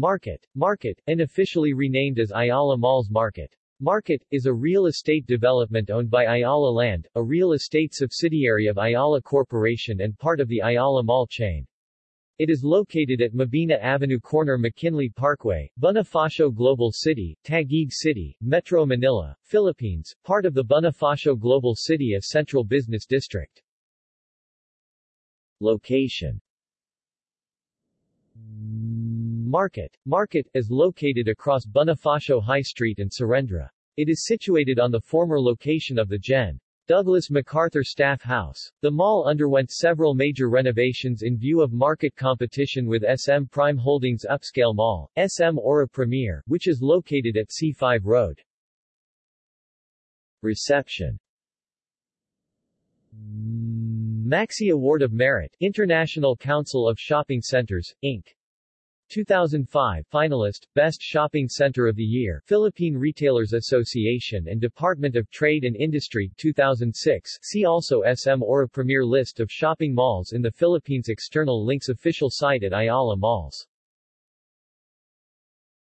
Market. Market, unofficially renamed as Ayala Malls Market. Market, is a real estate development owned by Ayala Land, a real estate subsidiary of Ayala Corporation and part of the Ayala Mall chain. It is located at Mabina Avenue corner McKinley Parkway, Bonifacio Global City, Taguig City, Metro Manila, Philippines, part of the Bonifacio Global City of Central Business District. Location Market. Market, is located across Bonifacio High Street and Serendra. It is situated on the former location of the Gen. Douglas MacArthur Staff House. The mall underwent several major renovations in view of market competition with SM Prime Holdings Upscale Mall, SM Aura Premier, which is located at C5 Road. Reception Maxi Award of Merit, International Council of Shopping Centers, Inc. 2005 finalist, Best Shopping Center of the Year, Philippine Retailers Association and Department of Trade and Industry 2006 See also SM Aura Premier List of shopping malls in the Philippines. External links Official site at Ayala Malls